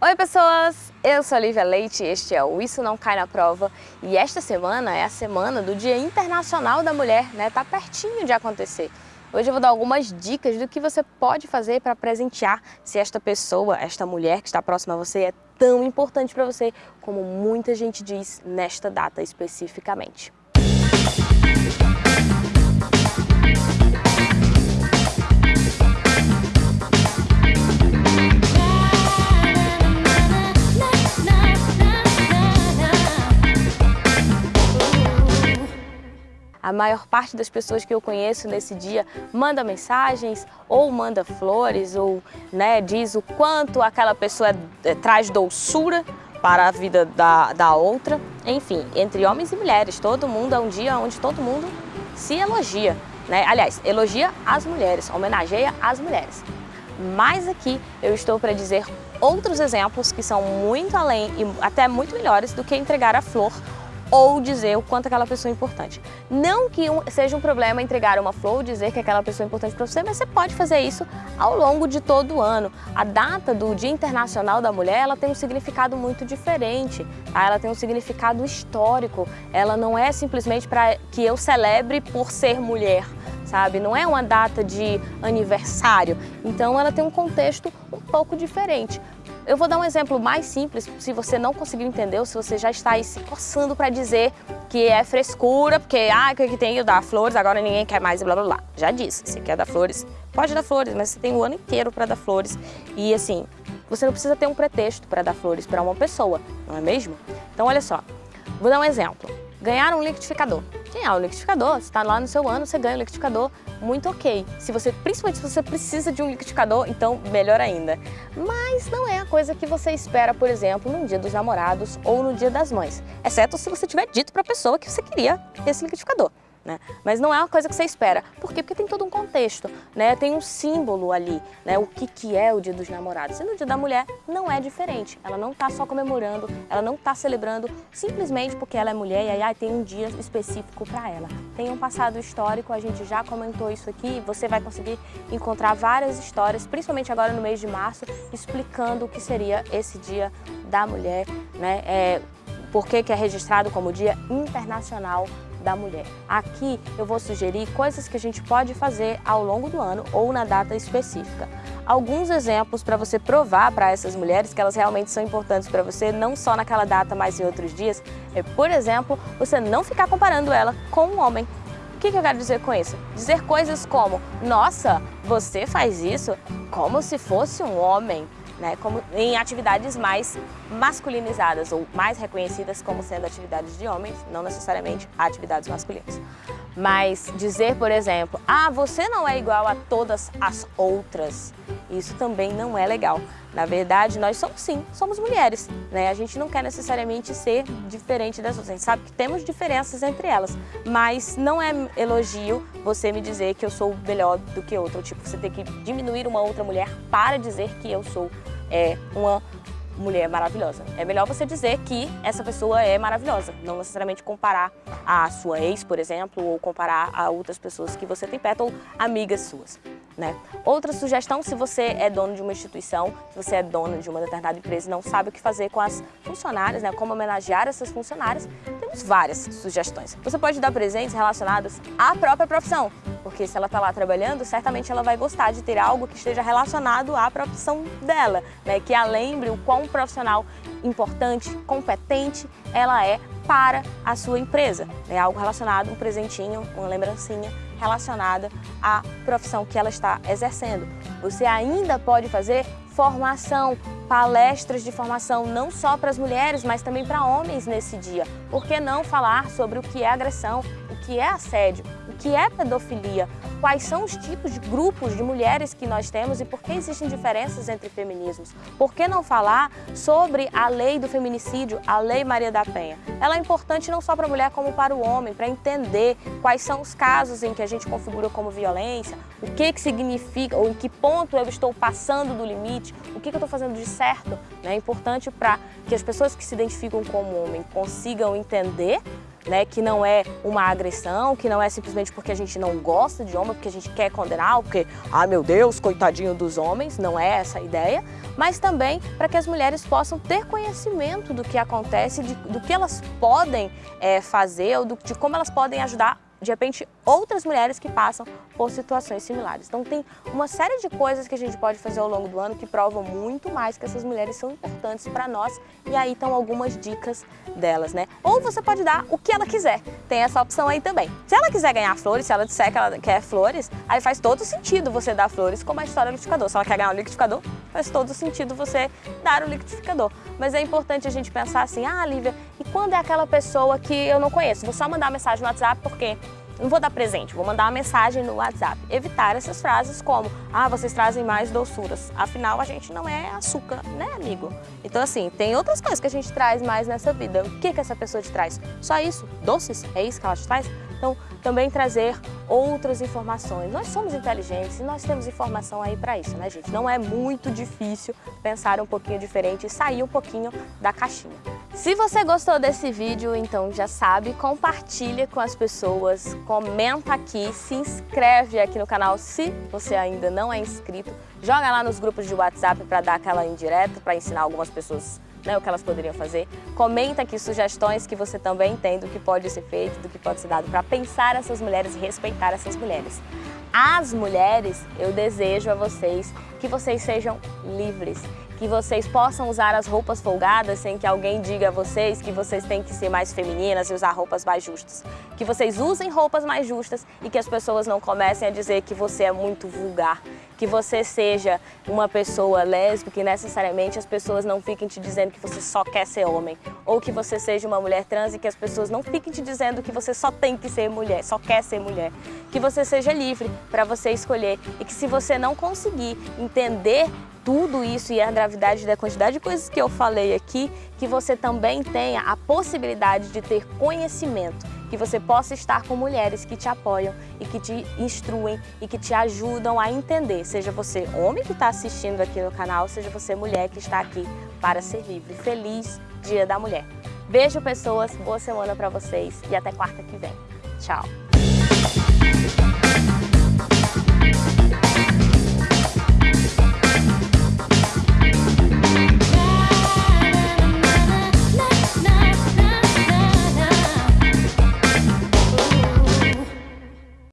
Oi pessoas, eu sou a Lívia Leite, este é o Isso Não Cai na Prova e esta semana é a semana do Dia Internacional da Mulher, né? Tá pertinho de acontecer. Hoje eu vou dar algumas dicas do que você pode fazer para presentear se esta pessoa, esta mulher que está próxima a você é tão importante para você como muita gente diz nesta data especificamente. A maior parte das pessoas que eu conheço nesse dia manda mensagens ou manda flores ou né, diz o quanto aquela pessoa é, traz doçura para a vida da, da outra. Enfim, entre homens e mulheres, todo mundo é um dia onde todo mundo se elogia. Né? Aliás, elogia as mulheres, homenageia as mulheres. Mas aqui eu estou para dizer outros exemplos que são muito além e até muito melhores do que entregar a flor ou dizer o quanto aquela pessoa é importante. Não que um, seja um problema entregar uma flor ou dizer que aquela pessoa é importante para você, mas você pode fazer isso ao longo de todo o ano. A data do Dia Internacional da Mulher, ela tem um significado muito diferente, tá? ela tem um significado histórico, ela não é simplesmente para que eu celebre por ser mulher, sabe? Não é uma data de aniversário, então ela tem um contexto um pouco diferente. Eu vou dar um exemplo mais simples, se você não conseguiu entender ou se você já está aí se coçando para dizer que é frescura, porque ah, que tem eu dar flores, agora ninguém quer mais e blá blá blá. Já disse, você quer dar flores, pode dar flores, mas você tem o ano inteiro para dar flores. E assim, você não precisa ter um pretexto para dar flores para uma pessoa, não é mesmo? Então olha só, vou dar um exemplo. Ganhar um liquidificador. É o liquidificador? Está lá no seu ano, você ganha o liquidificador, muito ok. Se você, principalmente se você precisa de um liquidificador, então melhor ainda. Mas não é a coisa que você espera, por exemplo, no dia dos namorados ou no dia das mães. Exceto se você tiver dito para a pessoa que você queria esse liquidificador né? Mas não é uma coisa que você espera. Por quê? Porque tem todo um contexto, né? Tem um símbolo ali, né? O que, que é o Dia dos Namorados. E no Dia da Mulher não é diferente. Ela não está só comemorando, ela não está celebrando simplesmente porque ela é mulher e aí, tem um dia específico para ela. Tem um passado histórico, a gente já comentou isso aqui, você vai conseguir encontrar várias histórias, principalmente agora no mês de março, explicando o que seria esse Dia da Mulher, né? É, por que, que é registrado como Dia Internacional da mulher. Aqui eu vou sugerir coisas que a gente pode fazer ao longo do ano ou na data específica. Alguns exemplos para você provar para essas mulheres que elas realmente são importantes para você, não só naquela data, mas em outros dias, é, por exemplo, você não ficar comparando ela com um homem. O que, que eu quero dizer com isso? Dizer coisas como, nossa, você faz isso como se fosse um homem né, como em atividades mais masculinizadas ou mais reconhecidas como sendo atividades de homens, não necessariamente atividades masculinas. Mas dizer, por exemplo, ah, você não é igual a todas as outras, isso também não é legal. Na verdade, nós somos sim, somos mulheres, né? A gente não quer necessariamente ser diferente das outras. A gente sabe que temos diferenças entre elas, mas não é elogio você me dizer que eu sou melhor do que outra. Tipo, você tem que diminuir uma outra mulher para dizer que eu sou é, uma mulher maravilhosa. É melhor você dizer que essa pessoa é maravilhosa, não necessariamente comparar a sua ex, por exemplo, ou comparar a outras pessoas que você tem perto ou amigas suas. Né? Outra sugestão, se você é dono de uma instituição, se você é dona de uma determinada empresa e não sabe o que fazer com as funcionárias, né? como homenagear essas funcionárias, temos várias sugestões. Você pode dar presentes relacionados à própria profissão, porque se ela está lá trabalhando, certamente ela vai gostar de ter algo que esteja relacionado à profissão dela, né? que a lembre o quão profissional importante, competente ela é para a sua empresa. É algo relacionado, um presentinho, uma lembrancinha relacionada à profissão que ela está exercendo. Você ainda pode fazer formação, palestras de formação, não só para as mulheres, mas também para homens nesse dia. Por que não falar sobre o que é agressão, o que é assédio, o que é pedofilia, quais são os tipos de grupos de mulheres que nós temos e por que existem diferenças entre feminismos. Por que não falar sobre a lei do feminicídio, a Lei Maria da Penha? Ela é importante não só para a mulher como para o homem, para entender quais são os casos em que a gente configura como violência, o que, que significa, ou em que ponto eu estou passando do limite, o que, que eu estou fazendo de certo. Né? É importante para que as pessoas que se identificam como homem consigam entender né, que não é uma agressão, que não é simplesmente porque a gente não gosta de homem, porque a gente quer condenar, porque, ah meu Deus, coitadinho dos homens, não é essa a ideia, mas também para que as mulheres possam ter conhecimento do que acontece, de, do que elas podem é, fazer, ou do, de como elas podem ajudar de repente, outras mulheres que passam por situações similares. Então tem uma série de coisas que a gente pode fazer ao longo do ano que provam muito mais que essas mulheres são importantes para nós e aí estão algumas dicas delas, né? Ou você pode dar o que ela quiser, tem essa opção aí também. Se ela quiser ganhar flores, se ela disser que ela quer flores, aí faz todo sentido você dar flores como a história do liquidificador. Se ela quer ganhar um liquidificador, faz todo sentido você dar o liquidificador. Mas é importante a gente pensar assim, ah, Lívia, e quando é aquela pessoa que eu não conheço? Vou só mandar mensagem no WhatsApp porque não vou dar presente, vou mandar uma mensagem no WhatsApp. Evitar essas frases como, ah, vocês trazem mais doçuras. Afinal, a gente não é açúcar, né, amigo? Então, assim, tem outras coisas que a gente traz mais nessa vida. O que, que essa pessoa te traz? Só isso? Doces? É isso que ela te traz? Então, também trazer outras informações. Nós somos inteligentes e nós temos informação aí para isso, né, gente? Não é muito difícil pensar um pouquinho diferente e sair um pouquinho da caixinha. Se você gostou desse vídeo, então já sabe, compartilha com as pessoas, comenta aqui, se inscreve aqui no canal se você ainda não é inscrito, joga lá nos grupos de WhatsApp para dar aquela indireta, para ensinar algumas pessoas né, o que elas poderiam fazer. Comenta aqui sugestões que você também tem do que pode ser feito, do que pode ser dado para pensar essas mulheres e respeitar essas mulheres. As mulheres, eu desejo a vocês que vocês sejam livres, que vocês possam usar as roupas folgadas sem que alguém diga a vocês que vocês têm que ser mais femininas e usar roupas mais justas. Que vocês usem roupas mais justas e que as pessoas não comecem a dizer que você é muito vulgar. Que você seja uma pessoa lésbica e necessariamente as pessoas não fiquem te dizendo que você só quer ser homem. Ou que você seja uma mulher trans e que as pessoas não fiquem te dizendo que você só tem que ser mulher, só quer ser mulher. Que você seja livre para você escolher e que se você não conseguir entender tudo isso e a gravidade da quantidade de coisas que eu falei aqui, que você também tenha a possibilidade de ter conhecimento, que você possa estar com mulheres que te apoiam e que te instruem e que te ajudam a entender, seja você homem que está assistindo aqui no canal, seja você mulher que está aqui para ser livre. Feliz Dia da Mulher! Beijo, pessoas, boa semana para vocês e até quarta que vem. Tchau!